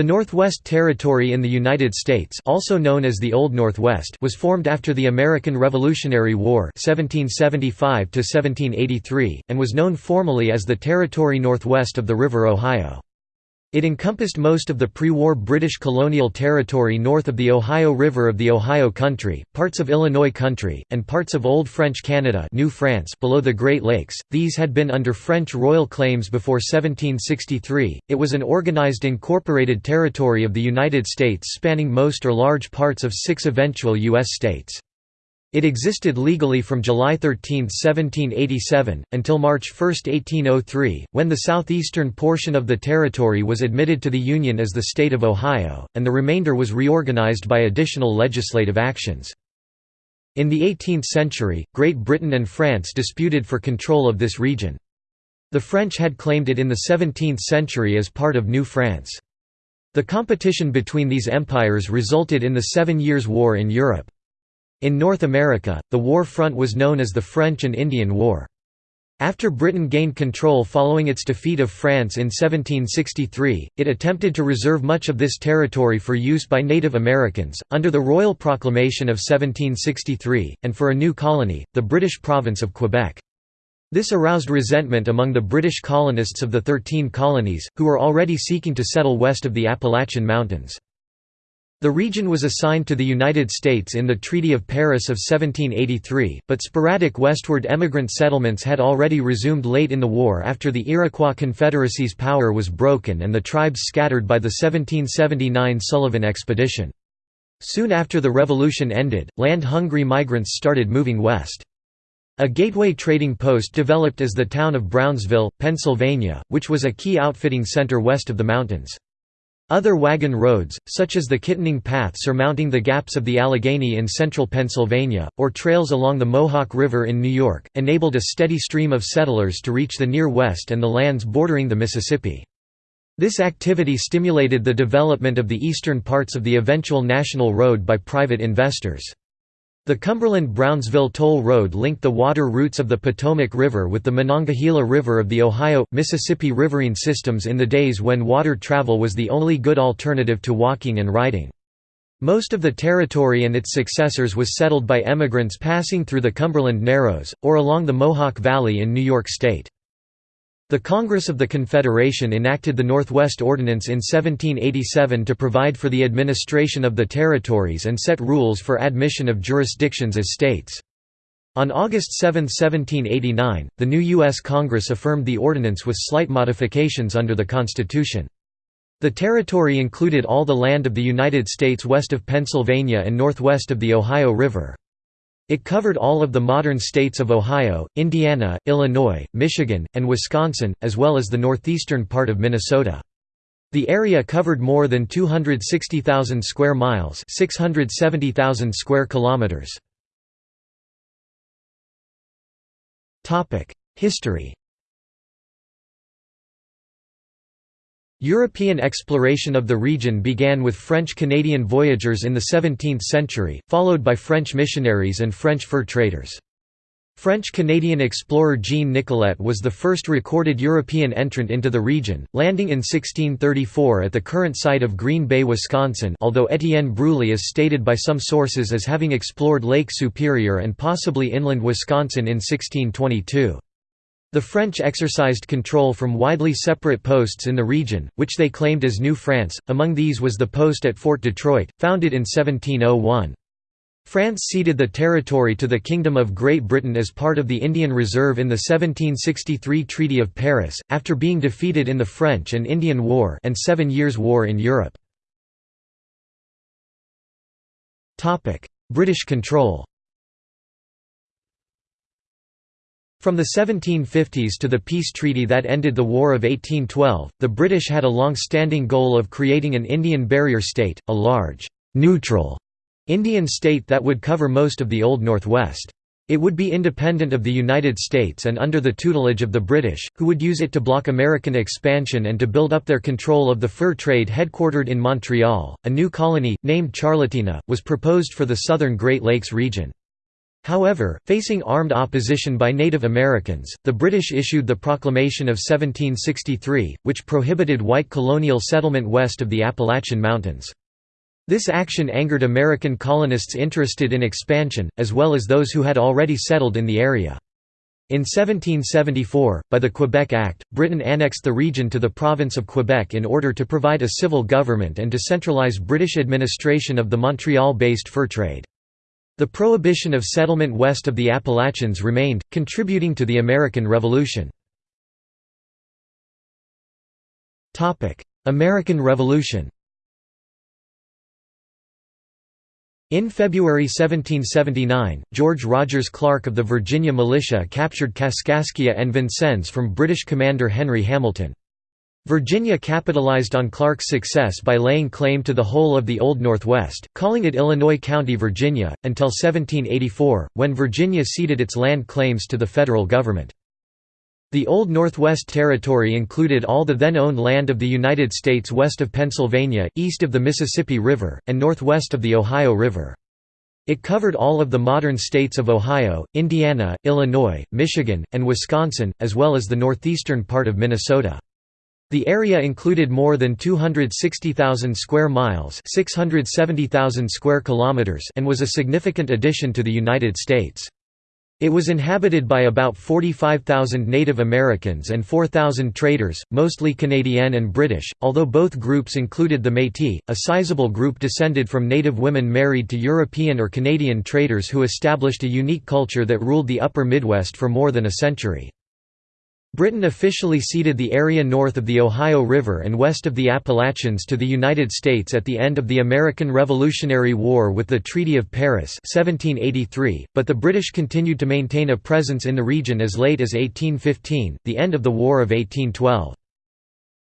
The Northwest Territory in the United States also known as the Old Northwest was formed after the American Revolutionary War 1775 and was known formally as the Territory Northwest of the River Ohio. It encompassed most of the pre-war British colonial territory north of the Ohio River of the Ohio Country, parts of Illinois Country, and parts of Old French Canada New France below the Great Lakes. These had been under French royal claims before 1763. It was an organized incorporated territory of the United States spanning most or large parts of six eventual U.S. states. It existed legally from July 13, 1787, until March 1, 1803, when the southeastern portion of the territory was admitted to the Union as the state of Ohio, and the remainder was reorganized by additional legislative actions. In the 18th century, Great Britain and France disputed for control of this region. The French had claimed it in the 17th century as part of New France. The competition between these empires resulted in the Seven Years' War in Europe. In North America, the war front was known as the French and Indian War. After Britain gained control following its defeat of France in 1763, it attempted to reserve much of this territory for use by Native Americans, under the Royal Proclamation of 1763, and for a new colony, the British province of Quebec. This aroused resentment among the British colonists of the Thirteen Colonies, who were already seeking to settle west of the Appalachian Mountains. The region was assigned to the United States in the Treaty of Paris of 1783, but sporadic westward emigrant settlements had already resumed late in the war after the Iroquois Confederacy's power was broken and the tribes scattered by the 1779 Sullivan Expedition. Soon after the Revolution ended, land-hungry migrants started moving west. A gateway trading post developed as the town of Brownsville, Pennsylvania, which was a key outfitting center west of the mountains. Other wagon roads, such as the Kittanning Path surmounting the gaps of the Allegheny in central Pennsylvania, or trails along the Mohawk River in New York, enabled a steady stream of settlers to reach the Near West and the lands bordering the Mississippi. This activity stimulated the development of the eastern parts of the eventual National Road by private investors. The Cumberland-Brownsville Toll Road linked the water routes of the Potomac River with the Monongahela River of the Ohio, Mississippi riverine systems in the days when water travel was the only good alternative to walking and riding. Most of the territory and its successors was settled by emigrants passing through the Cumberland Narrows, or along the Mohawk Valley in New York State. The Congress of the Confederation enacted the Northwest Ordinance in 1787 to provide for the administration of the territories and set rules for admission of jurisdictions as states. On August 7, 1789, the new U.S. Congress affirmed the ordinance with slight modifications under the Constitution. The territory included all the land of the United States west of Pennsylvania and northwest of the Ohio River. It covered all of the modern states of Ohio, Indiana, Illinois, Michigan, and Wisconsin, as well as the northeastern part of Minnesota. The area covered more than 260,000 square miles, 670,000 square kilometers. Topic: History. European exploration of the region began with French-Canadian voyageurs in the 17th century, followed by French missionaries and French fur traders. French-Canadian explorer Jean Nicolet was the first recorded European entrant into the region, landing in 1634 at the current site of Green Bay, Wisconsin although Étienne Brulé is stated by some sources as having explored Lake Superior and possibly inland Wisconsin in 1622. The French exercised control from widely separate posts in the region, which they claimed as New France, among these was the post at Fort Detroit, founded in 1701. France ceded the territory to the Kingdom of Great Britain as part of the Indian Reserve in the 1763 Treaty of Paris, after being defeated in the French and Indian War and Seven Years' War in Europe. British control From the 1750s to the peace treaty that ended the War of 1812, the British had a long-standing goal of creating an Indian barrier state, a large, neutral Indian state that would cover most of the Old Northwest. It would be independent of the United States and under the tutelage of the British, who would use it to block American expansion and to build up their control of the fur trade headquartered in Montreal. A new colony, named Charlotina, was proposed for the southern Great Lakes region. However, facing armed opposition by Native Americans, the British issued the Proclamation of 1763, which prohibited white colonial settlement west of the Appalachian Mountains. This action angered American colonists interested in expansion, as well as those who had already settled in the area. In 1774, by the Quebec Act, Britain annexed the region to the province of Quebec in order to provide a civil government and to centralize British administration of the Montreal-based fur trade. The prohibition of settlement west of the Appalachians remained, contributing to the American Revolution. American Revolution In February 1779, George Rogers Clark of the Virginia militia captured Kaskaskia and Vincennes from British commander Henry Hamilton. Virginia capitalized on Clark's success by laying claim to the whole of the Old Northwest, calling it Illinois County, Virginia, until 1784, when Virginia ceded its land claims to the federal government. The Old Northwest Territory included all the then owned land of the United States west of Pennsylvania, east of the Mississippi River, and northwest of the Ohio River. It covered all of the modern states of Ohio, Indiana, Illinois, Michigan, and Wisconsin, as well as the northeastern part of Minnesota. The area included more than 260,000 square miles, 670,000 square kilometers, and was a significant addition to the United States. It was inhabited by about 45,000 Native Americans and 4,000 traders, mostly Canadian and British, although both groups included the Métis, a sizable group descended from Native women married to European or Canadian traders who established a unique culture that ruled the upper Midwest for more than a century. Britain officially ceded the area north of the Ohio River and west of the Appalachians to the United States at the end of the American Revolutionary War with the Treaty of Paris 1783, but the British continued to maintain a presence in the region as late as 1815, the end of the War of 1812.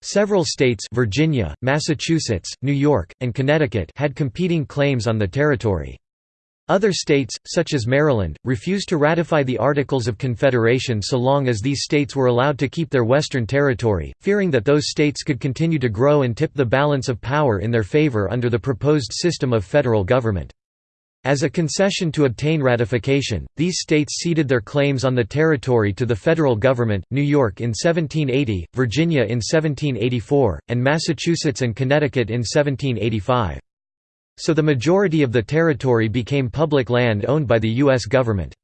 Several states Virginia, Massachusetts, New York, and Connecticut had competing claims on the territory. Other states, such as Maryland, refused to ratify the Articles of Confederation so long as these states were allowed to keep their western territory, fearing that those states could continue to grow and tip the balance of power in their favor under the proposed system of federal government. As a concession to obtain ratification, these states ceded their claims on the territory to the federal government, New York in 1780, Virginia in 1784, and Massachusetts and Connecticut in 1785. So the majority of the territory became public land owned by the U.S. government.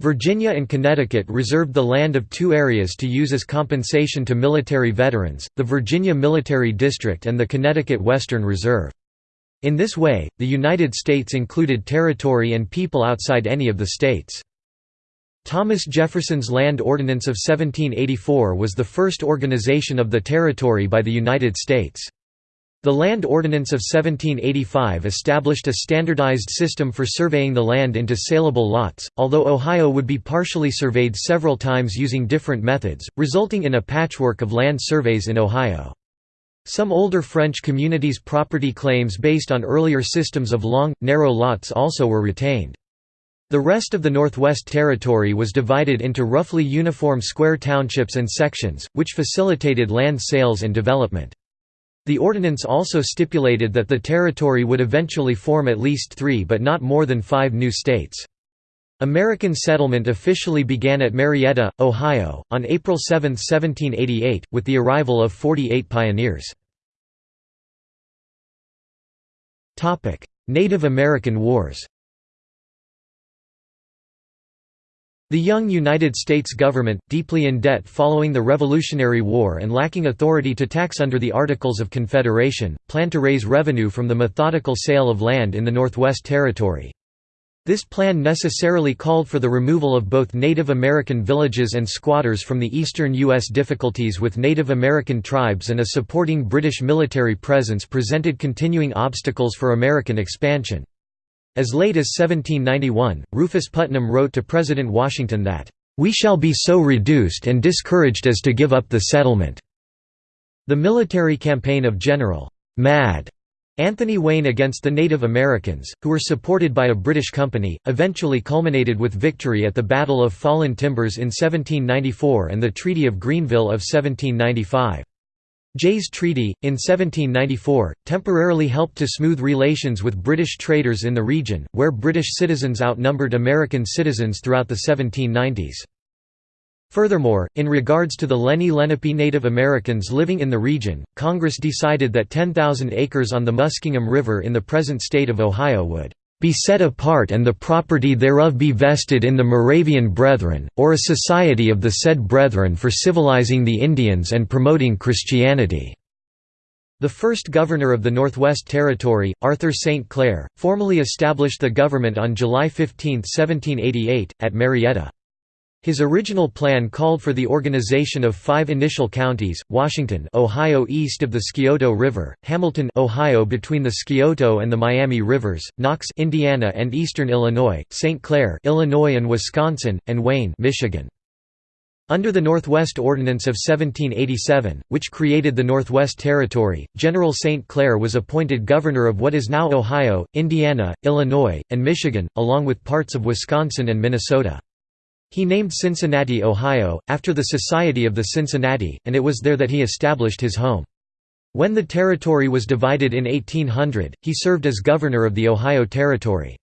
Virginia and Connecticut reserved the land of two areas to use as compensation to military veterans, the Virginia Military District and the Connecticut Western Reserve. In this way, the United States included territory and people outside any of the states. Thomas Jefferson's Land Ordinance of 1784 was the first organization of the territory by the United States. The Land Ordinance of 1785 established a standardized system for surveying the land into saleable lots, although Ohio would be partially surveyed several times using different methods, resulting in a patchwork of land surveys in Ohio. Some older French communities' property claims based on earlier systems of long, narrow lots also were retained. The rest of the Northwest Territory was divided into roughly uniform square townships and sections, which facilitated land sales and development. The ordinance also stipulated that the territory would eventually form at least three but not more than five new states. American settlement officially began at Marietta, Ohio, on April 7, 1788, with the arrival of 48 pioneers. Native American Wars The young United States government, deeply in debt following the Revolutionary War and lacking authority to tax under the Articles of Confederation, planned to raise revenue from the methodical sale of land in the Northwest Territory. This plan necessarily called for the removal of both Native American villages and squatters from the eastern U.S. Difficulties with Native American tribes and a supporting British military presence presented continuing obstacles for American expansion. As late as 1791, Rufus Putnam wrote to President Washington that, "...we shall be so reduced and discouraged as to give up the settlement." The military campaign of General Mad Anthony Wayne against the Native Americans, who were supported by a British company, eventually culminated with victory at the Battle of Fallen Timbers in 1794 and the Treaty of Greenville of 1795. Jay's Treaty, in 1794, temporarily helped to smooth relations with British traders in the region, where British citizens outnumbered American citizens throughout the 1790s. Furthermore, in regards to the Lenni Lenape Native Americans living in the region, Congress decided that 10,000 acres on the Muskingum River in the present state of Ohio would be set apart and the property thereof be vested in the Moravian Brethren, or a society of the said Brethren for civilizing the Indians and promoting Christianity." The first governor of the Northwest Territory, Arthur St. Clair, formally established the government on July 15, 1788, at Marietta. His original plan called for the organization of five initial counties, Washington Ohio east of the Scioto River, Hamilton Ohio between the Scioto and the Miami Rivers, Knox Indiana and eastern Illinois, St. Clair Illinois and Wisconsin, and Wayne Michigan. Under the Northwest Ordinance of 1787, which created the Northwest Territory, General St. Clair was appointed governor of what is now Ohio, Indiana, Illinois, and Michigan, along with parts of Wisconsin and Minnesota. He named Cincinnati, Ohio, after the Society of the Cincinnati, and it was there that he established his home. When the territory was divided in 1800, he served as governor of the Ohio Territory.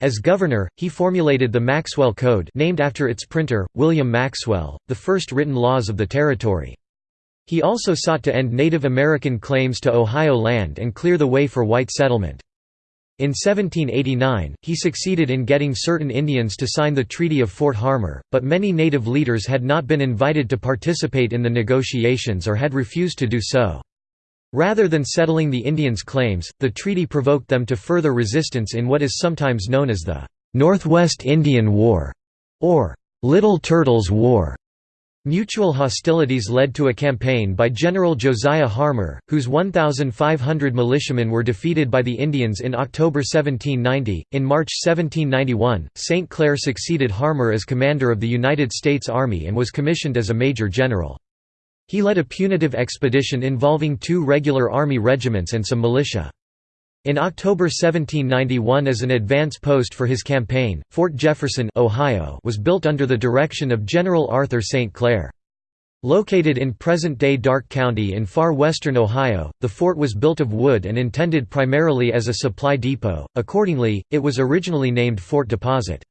As governor, he formulated the Maxwell Code named after its printer, William Maxwell, the first written laws of the territory. He also sought to end Native American claims to Ohio land and clear the way for white settlement. In 1789, he succeeded in getting certain Indians to sign the Treaty of Fort Harmar, but many native leaders had not been invited to participate in the negotiations or had refused to do so. Rather than settling the Indians' claims, the treaty provoked them to further resistance in what is sometimes known as the Northwest Indian War, or Little Turtles' War. Mutual hostilities led to a campaign by General Josiah Harmar, whose 1,500 militiamen were defeated by the Indians in October 1790. In March 1791, St. Clair succeeded Harmar as commander of the United States Army and was commissioned as a major general. He led a punitive expedition involving two regular Army regiments and some militia. In October 1791 as an advance post for his campaign, Fort Jefferson Ohio was built under the direction of General Arthur St. Clair. Located in present-day Darke County in far western Ohio, the fort was built of wood and intended primarily as a supply depot, accordingly, it was originally named Fort Deposit.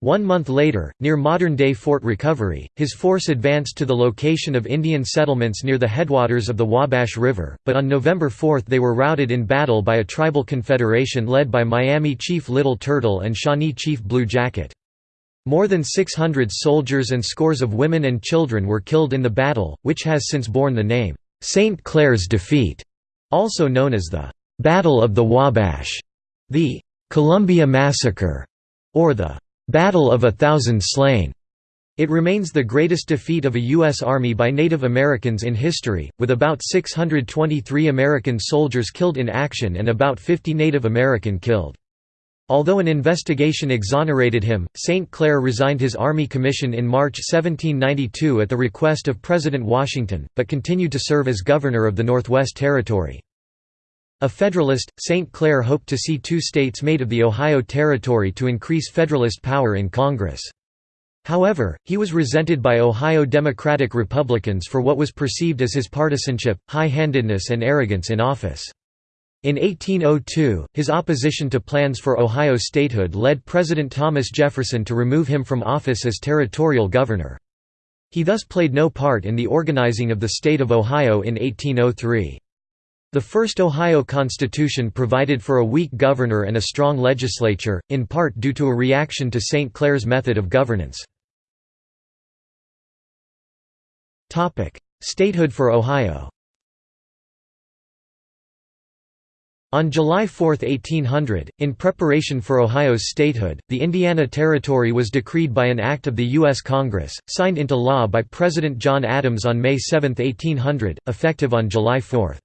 One month later, near modern-day Fort Recovery, his force advanced to the location of Indian settlements near the headwaters of the Wabash River, but on November 4 they were routed in battle by a tribal confederation led by Miami Chief Little Turtle and Shawnee Chief Blue Jacket. More than 600 soldiers and scores of women and children were killed in the battle, which has since borne the name, St. Clair's Defeat, also known as the Battle of the Wabash, the Columbia Massacre, or the Battle of a Thousand Slain. It remains the greatest defeat of a U.S. Army by Native Americans in history, with about 623 American soldiers killed in action and about 50 Native American killed. Although an investigation exonerated him, St. Clair resigned his Army commission in March 1792 at the request of President Washington, but continued to serve as governor of the Northwest Territory. A Federalist, St. Clair hoped to see two states made of the Ohio Territory to increase Federalist power in Congress. However, he was resented by Ohio Democratic Republicans for what was perceived as his partisanship, high-handedness and arrogance in office. In 1802, his opposition to plans for Ohio statehood led President Thomas Jefferson to remove him from office as territorial governor. He thus played no part in the organizing of the state of Ohio in 1803. The first Ohio Constitution provided for a weak governor and a strong legislature, in part due to a reaction to St. Clair's method of governance. Statehood for Ohio On July 4, 1800, in preparation for Ohio's statehood, the Indiana Territory was decreed by an act of the U.S. Congress, signed into law by President John Adams on May 7, 1800, effective on July 4.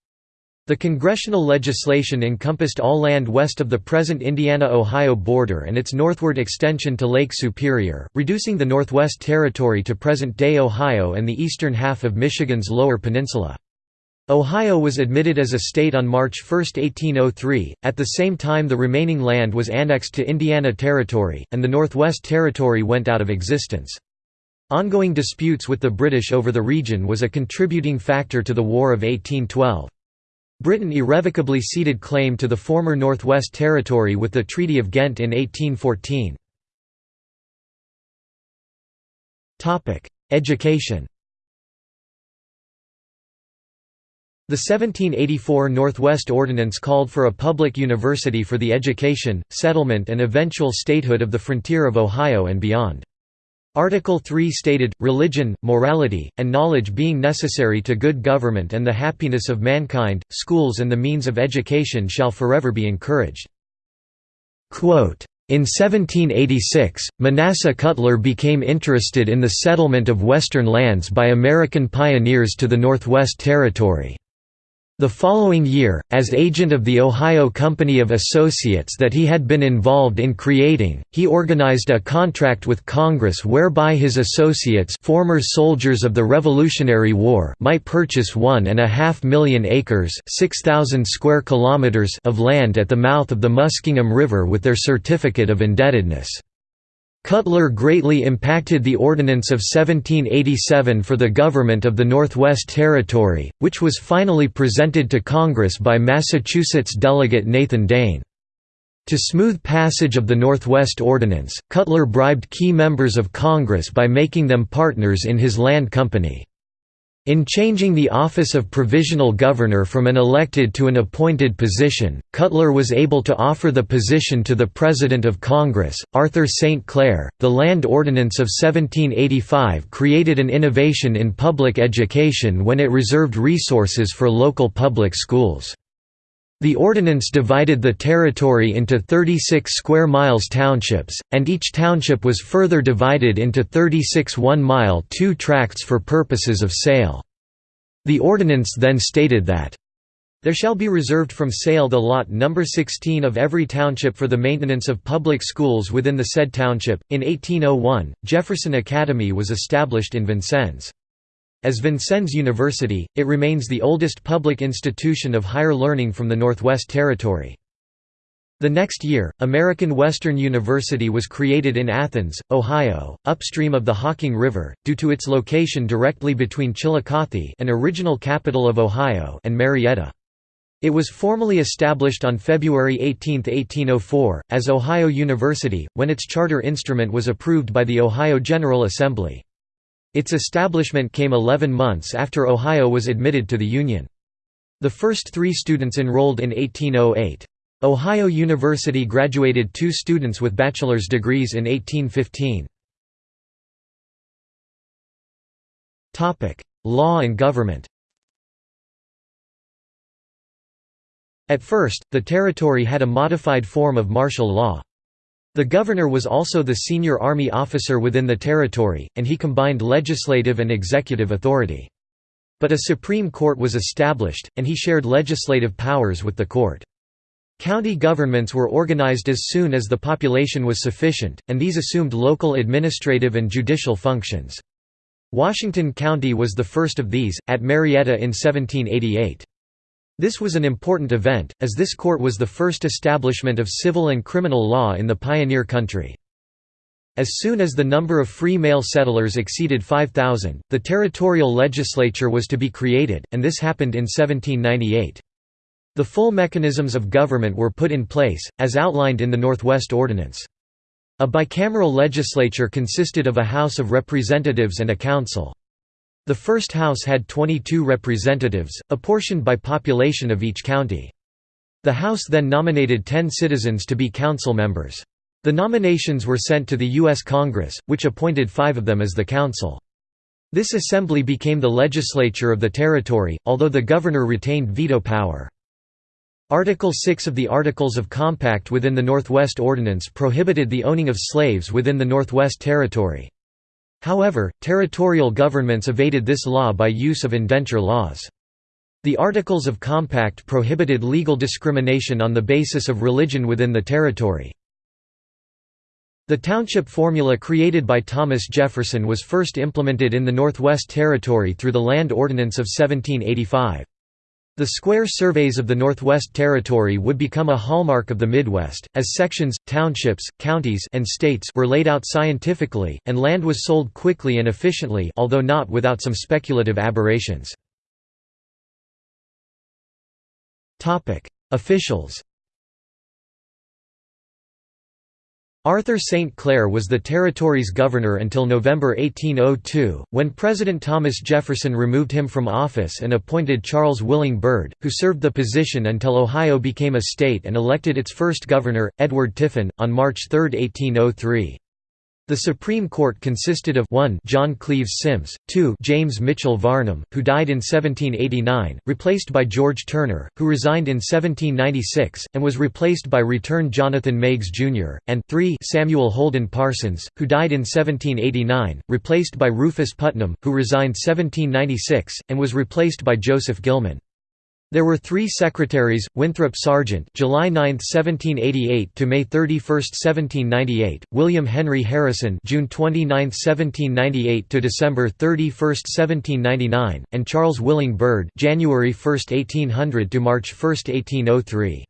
The congressional legislation encompassed all land west of the present Indiana-Ohio border and its northward extension to Lake Superior, reducing the Northwest Territory to present-day Ohio and the eastern half of Michigan's Lower Peninsula. Ohio was admitted as a state on March 1, 1803, at the same time the remaining land was annexed to Indiana Territory, and the Northwest Territory went out of existence. Ongoing disputes with the British over the region was a contributing factor to the War of 1812. Britain irrevocably ceded claim to the former Northwest Territory with the Treaty of Ghent in 1814. Education The 1784 Northwest Ordinance called for a public university for the education, settlement and eventual statehood of the frontier of Ohio and beyond. Article 3 stated, religion, morality, and knowledge being necessary to good government and the happiness of mankind, schools and the means of education shall forever be encouraged. In 1786, Manasseh Cutler became interested in the settlement of western lands by American pioneers to the Northwest Territory. The following year, as agent of the Ohio Company of Associates that he had been involved in creating, he organized a contract with Congress whereby his associates former soldiers of the Revolutionary War might purchase one and a half million acres 6,000 square kilometers of land at the mouth of the Muskingum River with their certificate of indebtedness. Cutler greatly impacted the Ordinance of 1787 for the government of the Northwest Territory, which was finally presented to Congress by Massachusetts delegate Nathan Dane. To smooth passage of the Northwest Ordinance, Cutler bribed key members of Congress by making them partners in his land company. In changing the office of provisional governor from an elected to an appointed position, Cutler was able to offer the position to the President of Congress, Arthur St. Clair. The Land Ordinance of 1785 created an innovation in public education when it reserved resources for local public schools. The ordinance divided the territory into 36 square miles townships, and each township was further divided into 36 one-mile two tracts for purposes of sale. The ordinance then stated that there shall be reserved from sale the lot number 16 of every township for the maintenance of public schools within the said township. In 1801, Jefferson Academy was established in Vincennes. As Vincennes University, it remains the oldest public institution of higher learning from the Northwest Territory. The next year, American Western University was created in Athens, Ohio, upstream of the Hocking River, due to its location directly between Chillicothe an original capital of Ohio and Marietta. It was formally established on February 18, 1804, as Ohio University, when its charter instrument was approved by the Ohio General Assembly. Its establishment came 11 months after Ohio was admitted to the Union. The first three students enrolled in 1808. Ohio University graduated two students with bachelor's degrees in 1815. Law and government At first, the territory had a modified form of martial law. The governor was also the senior army officer within the territory, and he combined legislative and executive authority. But a Supreme Court was established, and he shared legislative powers with the court. County governments were organized as soon as the population was sufficient, and these assumed local administrative and judicial functions. Washington County was the first of these, at Marietta in 1788. This was an important event, as this court was the first establishment of civil and criminal law in the pioneer country. As soon as the number of free male settlers exceeded 5,000, the territorial legislature was to be created, and this happened in 1798. The full mechanisms of government were put in place, as outlined in the Northwest Ordinance. A bicameral legislature consisted of a House of Representatives and a Council. The first house had 22 representatives, apportioned by population of each county. The House then nominated 10 citizens to be council members. The nominations were sent to the U.S. Congress, which appointed five of them as the council. This assembly became the legislature of the territory, although the governor retained veto power. Article 6 of the Articles of Compact within the Northwest Ordinance prohibited the owning of slaves within the Northwest Territory. However, territorial governments evaded this law by use of indenture laws. The Articles of Compact prohibited legal discrimination on the basis of religion within the territory. The township formula created by Thomas Jefferson was first implemented in the Northwest Territory through the Land Ordinance of 1785. The square surveys of the Northwest Territory would become a hallmark of the Midwest, as sections, townships, counties and states were laid out scientifically, and land was sold quickly and efficiently although not without some speculative aberrations. Officials Arthur St. Clair was the territory's governor until November 1802, when President Thomas Jefferson removed him from office and appointed Charles Willing Byrd, who served the position until Ohio became a state and elected its first governor, Edward Tiffin, on March 3, 1803. The Supreme Court consisted of 1 John Cleves Symmes, 2 James Mitchell Varnum, who died in 1789, replaced by George Turner, who resigned in 1796, and was replaced by Return Jonathan Meigs, Jr., and 3 Samuel Holden Parsons, who died in 1789, replaced by Rufus Putnam, who resigned 1796, and was replaced by Joseph Gilman. There were three secretaries: Winthrop Sargent (July 9, 1788 to May 31, 1798), William Henry Harrison (June 29, 1798 to December 31, 1799), and Charles Willing Byrd (January 1, 1800 to March 1, 1803).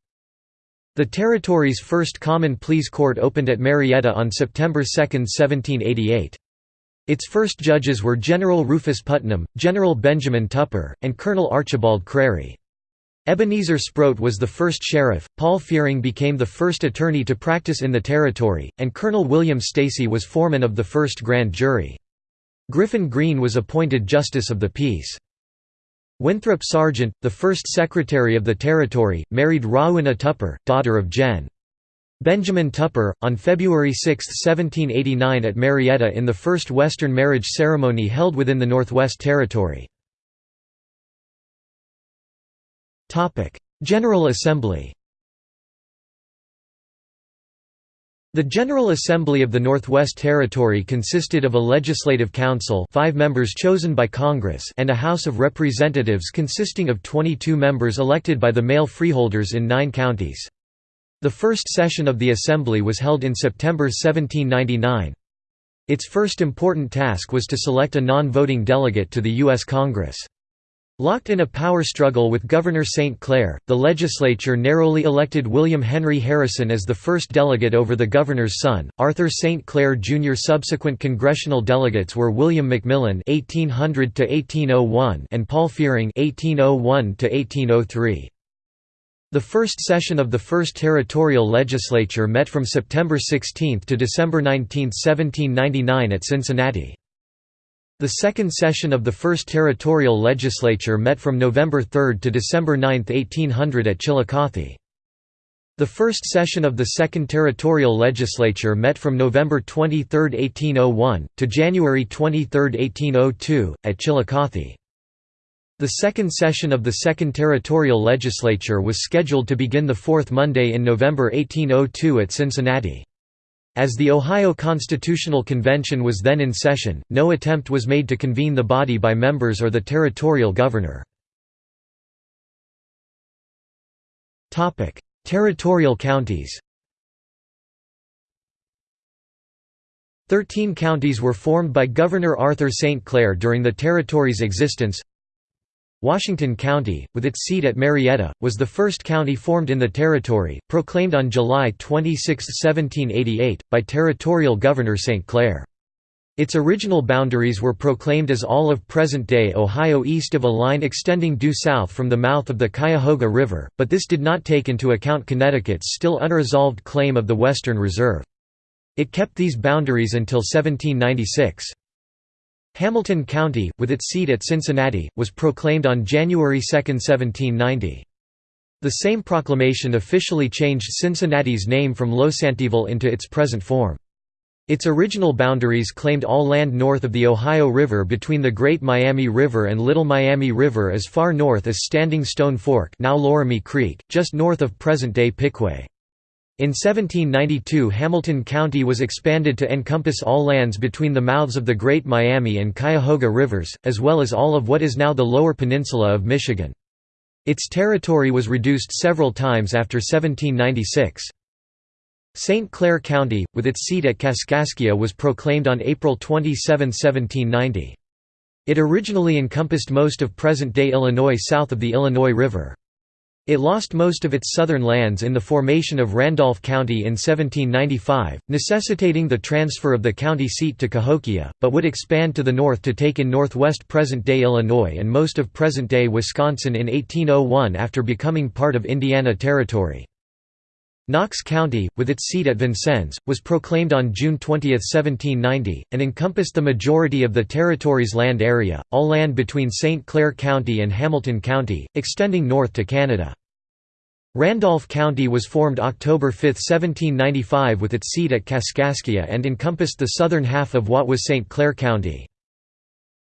The territory's first Common Pleas Court opened at Marietta on September 2, 1788. Its first judges were General Rufus Putnam, General Benjamin Tupper, and Colonel Archibald Crary. Ebenezer Sproat was the first sheriff, Paul Fearing became the first attorney to practice in the territory, and Colonel William Stacy was foreman of the first grand jury. Griffin Green was appointed Justice of the Peace. Winthrop Sargent, the first Secretary of the Territory, married Rowena Tupper, daughter of Gen. Benjamin Tupper, on February 6, 1789 at Marietta in the first Western marriage ceremony held within the Northwest Territory. General Assembly The General Assembly of the Northwest Territory consisted of a legislative council five members chosen by Congress and a House of Representatives consisting of 22 members elected by the male freeholders in nine counties. The first session of the Assembly was held in September 1799. Its first important task was to select a non-voting delegate to the U.S. Congress. Locked in a power struggle with Governor St. Clair, the legislature narrowly elected William Henry Harrison as the first delegate over the governor's son, Arthur St. Clair Jr. Subsequent congressional delegates were William McMillan (1800–1801) and Paul Fearing (1801–1803). The first session of the first territorial legislature met from September 16 to December 19, 1799 at Cincinnati. The second session of the First Territorial Legislature met from November 3 to December 9, 1800 at Chillicothe. The first session of the Second Territorial Legislature met from November 23, 1801, to January 23, 1802, at Chillicothe. The second session of the Second Territorial Legislature was scheduled to begin the fourth Monday in November 1802 at Cincinnati. As the Ohio Constitutional Convention was then in session, no attempt was made to convene the body by members or the territorial governor. territorial counties Thirteen counties were formed by Governor Arthur St. Clair during the territory's existence Washington County, with its seat at Marietta, was the first county formed in the territory, proclaimed on July 26, 1788, by territorial governor St. Clair. Its original boundaries were proclaimed as all of present-day Ohio east of a line extending due south from the mouth of the Cuyahoga River, but this did not take into account Connecticut's still unresolved claim of the Western Reserve. It kept these boundaries until 1796. Hamilton County, with its seat at Cincinnati, was proclaimed on January 2, 1790. The same proclamation officially changed Cincinnati's name from Losantiville into its present form. Its original boundaries claimed all land north of the Ohio River between the Great Miami River and Little Miami River as far north as Standing Stone Fork now Loramie Creek, just north of present-day Piqua. In 1792 Hamilton County was expanded to encompass all lands between the mouths of the Great Miami and Cuyahoga Rivers, as well as all of what is now the Lower Peninsula of Michigan. Its territory was reduced several times after 1796. St. Clair County, with its seat at Kaskaskia was proclaimed on April 27, 1790. It originally encompassed most of present-day Illinois south of the Illinois River. It lost most of its southern lands in the formation of Randolph County in 1795, necessitating the transfer of the county seat to Cahokia, but would expand to the north to take in northwest present-day Illinois and most of present-day Wisconsin in 1801 after becoming part of Indiana Territory. Knox County, with its seat at Vincennes, was proclaimed on June 20, 1790, and encompassed the majority of the territory's land area, all land between St. Clair County and Hamilton County, extending north to Canada. Randolph County was formed October 5, 1795 with its seat at Kaskaskia and encompassed the southern half of what was St. Clair County.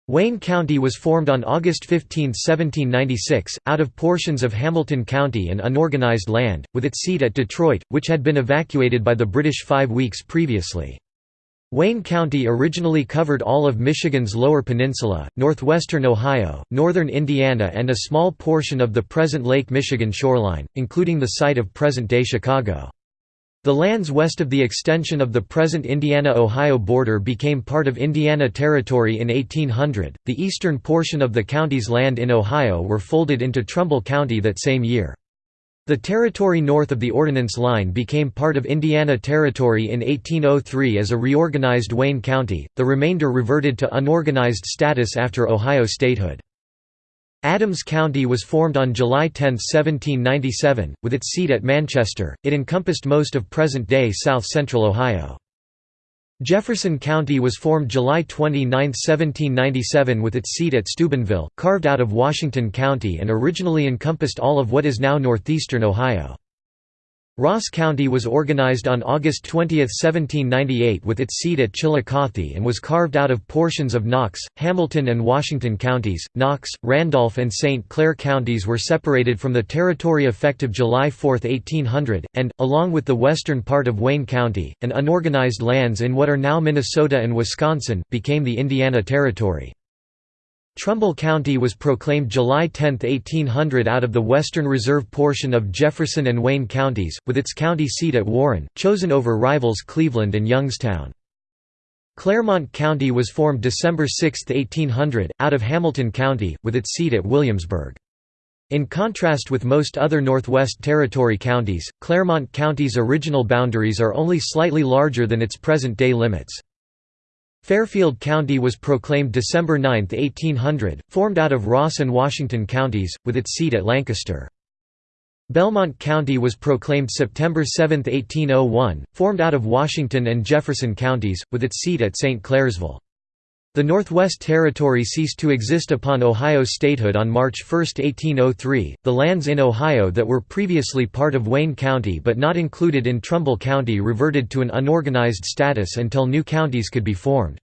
Wayne County was formed on August 15, 1796, out of portions of Hamilton County and unorganized land, with its seat at Detroit, which had been evacuated by the British five weeks previously. Wayne County originally covered all of Michigan's Lower Peninsula, northwestern Ohio, northern Indiana and a small portion of the present Lake Michigan shoreline, including the site of present-day Chicago. The lands west of the extension of the present Indiana-Ohio border became part of Indiana Territory in 1800. The eastern portion of the county's land in Ohio were folded into Trumbull County that same year. The territory north of the Ordinance Line became part of Indiana Territory in 1803 as a reorganized Wayne County, the remainder reverted to unorganized status after Ohio statehood. Adams County was formed on July 10, 1797, with its seat at Manchester. It encompassed most of present-day south-central Ohio. Jefferson County was formed July 29, 1797 with its seat at Steubenville, carved out of Washington County and originally encompassed all of what is now northeastern Ohio. Ross County was organized on August 20, 1798 with its seat at Chillicothe and was carved out of portions of Knox, Hamilton and Washington counties. Knox, Randolph and St. Clair counties were separated from the territory effective July 4, 1800, and, along with the western part of Wayne County, and unorganized lands in what are now Minnesota and Wisconsin, became the Indiana Territory. Trumbull County was proclaimed July 10, 1800 out of the Western Reserve portion of Jefferson and Wayne counties, with its county seat at Warren, chosen over rivals Cleveland and Youngstown. Clermont County was formed December 6, 1800, out of Hamilton County, with its seat at Williamsburg. In contrast with most other Northwest Territory counties, Clermont County's original boundaries are only slightly larger than its present-day limits. Fairfield County was proclaimed December 9, 1800, formed out of Ross and Washington counties, with its seat at Lancaster. Belmont County was proclaimed September 7, 1801, formed out of Washington and Jefferson counties, with its seat at St. Clairsville. The Northwest Territory ceased to exist upon Ohio statehood on March 1, 1803. The lands in Ohio that were previously part of Wayne County but not included in Trumbull County reverted to an unorganized status until new counties could be formed.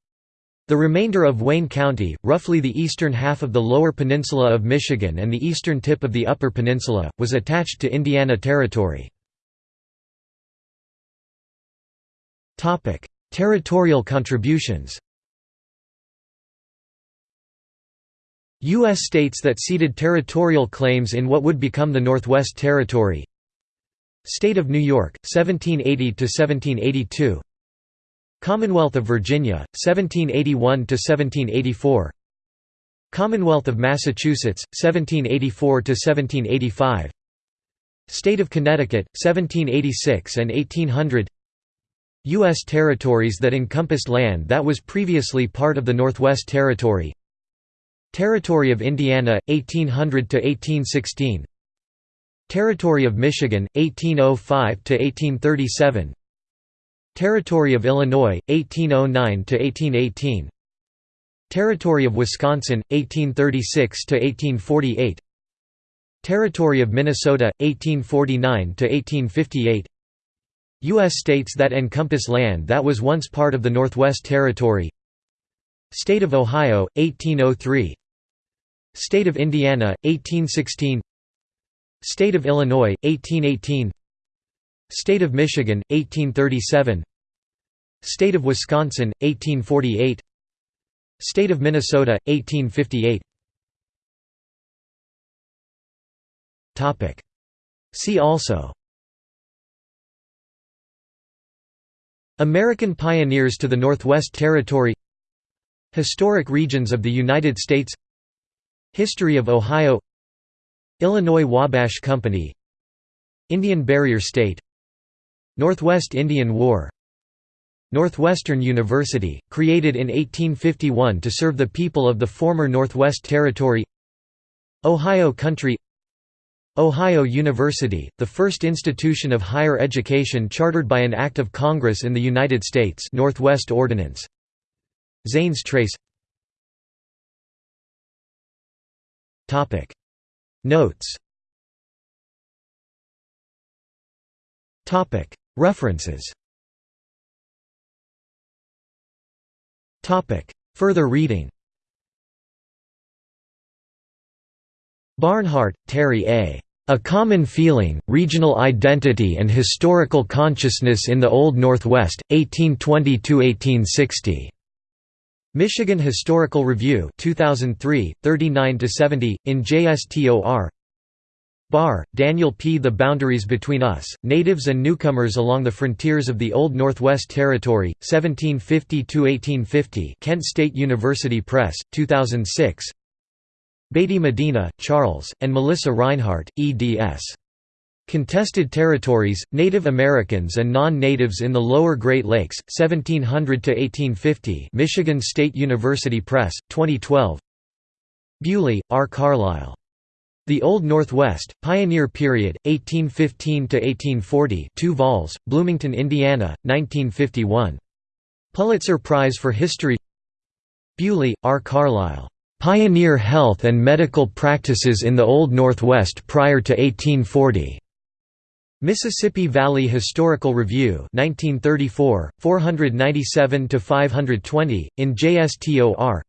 The remainder of Wayne County, roughly the eastern half of the lower peninsula of Michigan and the eastern tip of the upper peninsula, was attached to Indiana Territory. Territorial contributions U.S. states that ceded territorial claims in what would become the Northwest Territory State of New York, 1780–1782 Commonwealth of Virginia, 1781–1784 Commonwealth of Massachusetts, 1784–1785 State of Connecticut, 1786 and 1800 U.S. territories that encompassed land that was previously part of the Northwest Territory Territory of Indiana, 1800–1816 Territory of Michigan, 1805–1837 Territory of Illinois, 1809–1818 Territory of Wisconsin, 1836–1848 Territory of Minnesota, 1849–1858 U.S. states that encompass land that was once part of the Northwest Territory. State of Ohio, 1803 State of Indiana, 1816 State of Illinois, 1818 State of Michigan, 1837 State of Wisconsin, 1848 State of Minnesota, 1858 See also. American pioneers to the Northwest Territory. Historic regions of the United States History of Ohio Illinois Wabash Company Indian Barrier State Northwest Indian War Northwestern University, created in 1851 to serve the people of the former Northwest Territory Ohio Country Ohio University, the first institution of higher education chartered by an Act of Congress in the United States Northwest Ordinance. Zanes Trace Notes. References. Further reading. Barnhart, Terry A. A Common Feeling, Regional Identity and Historical Consciousness in the Old Northwest, 1820–1860. Michigan Historical Review 2003, 39–70, in JSTOR Barr, Daniel P. The Boundaries Between Us, Natives and Newcomers Along the Frontiers of the Old Northwest Territory, 1750–1850 Kent State University Press, 2006 Beatty Medina, Charles, and Melissa Rinehart, eds. Contested Territories, Native Americans and Non-Natives in the Lower Great Lakes, 1700–1850 Michigan State University Press, 2012 Buley, R. Carlyle. The Old Northwest, Pioneer Period, 1815–1840 2 vols, Bloomington, Indiana, 1951. Pulitzer Prize for History Buley, R. Carlyle. "'Pioneer Health and Medical Practices in the Old Northwest Prior to 1840' Mississippi Valley Historical Review 1934, 497–520, in JSTOR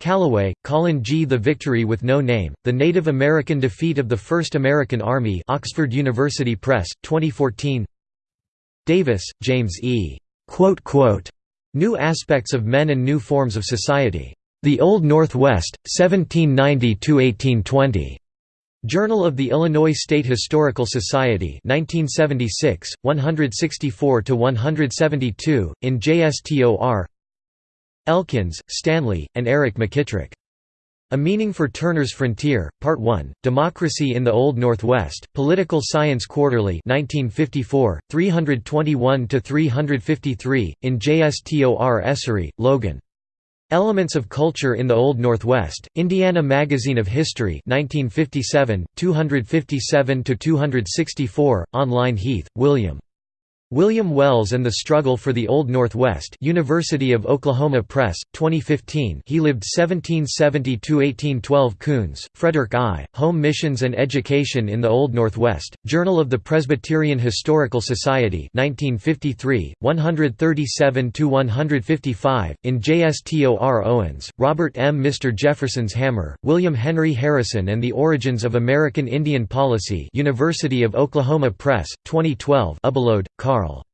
Calloway, Colin G. The Victory with No Name, The Native American Defeat of the First American Army Oxford University Press, 2014 Davis, James E. New Aspects of Men and New Forms of Society. The Old Northwest, 1790–1820. Journal of the Illinois State Historical Society 1976, 164–172, in JSTOR Elkins, Stanley, and Eric McKitrick. A Meaning for Turner's Frontier, Part 1, Democracy in the Old Northwest, Political Science Quarterly 1954, 321–353, in JSTOR Esarey, Logan. Elements of Culture in the Old Northwest, Indiana Magazine of History 1957, 257–264, online Heath, William. William Wells and the Struggle for the Old Northwest University of Oklahoma Press, 2015 he lived 1770–1812 Kuhns, Frederick I., Home Missions and Education in the Old Northwest, Journal of the Presbyterian Historical Society 1953, 137–155, in JSTOR Owens, Robert M. Mr. Jefferson's Hammer, William Henry Harrison and the Origins of American Indian Policy University of Oklahoma Press, 2012 Ubbelohde, Carl.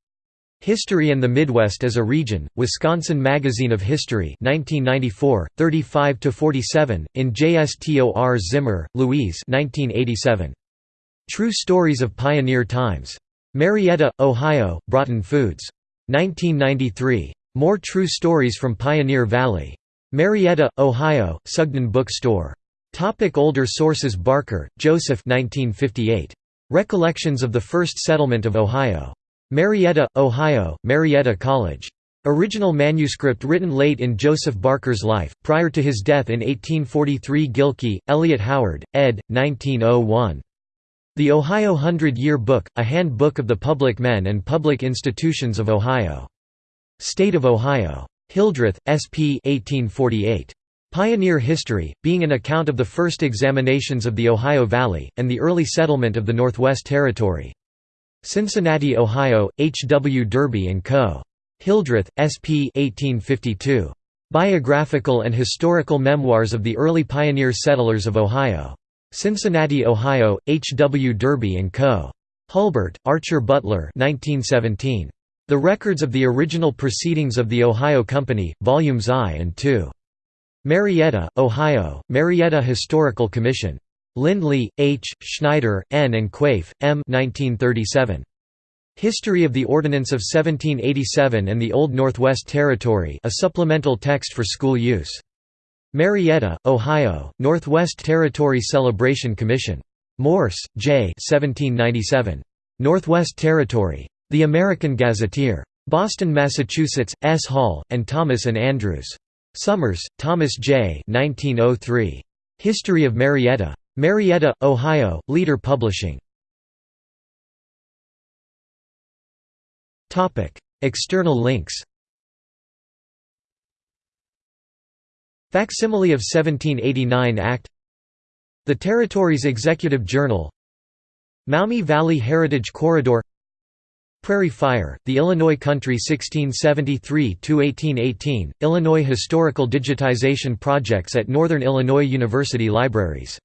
History and the Midwest as a Region, Wisconsin Magazine of History 1994, 35–47, in JSTOR Zimmer, Louise 1987. True Stories of Pioneer Times. Marietta, Ohio, Broughton Foods. 1993. More True Stories from Pioneer Valley. Marietta, Ohio, Sugden Bookstore. Topic older sources Barker, Joseph 1958. Recollections of the First Settlement of Ohio. Marietta, Ohio, Marietta College. Original manuscript written late in Joseph Barker's life, prior to his death in 1843 Gilkey, Elliot Howard, ed. 1901. The Ohio Hundred-Year Book, a handbook of the public men and public institutions of Ohio. State of Ohio. Hildreth, S.P. 1848. Pioneer History, being an account of the first examinations of the Ohio Valley, and the early settlement of the Northwest Territory. Cincinnati, Ohio, H. W. Derby & Co. Hildreth, S.P. 1852. Biographical and Historical Memoirs of the Early Pioneer Settlers of Ohio. Cincinnati, Ohio, H. W. Derby & Co. Hulbert, Archer Butler 1917. The Records of the Original Proceedings of the Ohio Company, Volumes I and II. Marietta, Ohio, Marietta Historical Commission. Lindley, H., Schneider, N. and Quaife, M. 1937. History of the Ordinance of 1787 and the Old Northwest Territory a supplemental text for school use. Marietta, Ohio, Northwest Territory Celebration Commission. Morse, J. 1797. Northwest Territory. The American Gazetteer. Boston, Massachusetts, S. Hall, and Thomas and Andrews. Summers, Thomas J. 1903. History of Marietta. Marietta, Ohio, Leader Publishing. External links. Facsimile of 1789 Act. The Territory's Executive Journal. Maumee Valley Heritage Corridor. Prairie Fire, The Illinois Country 1673–1818, Illinois Historical Digitization Projects at Northern Illinois University Libraries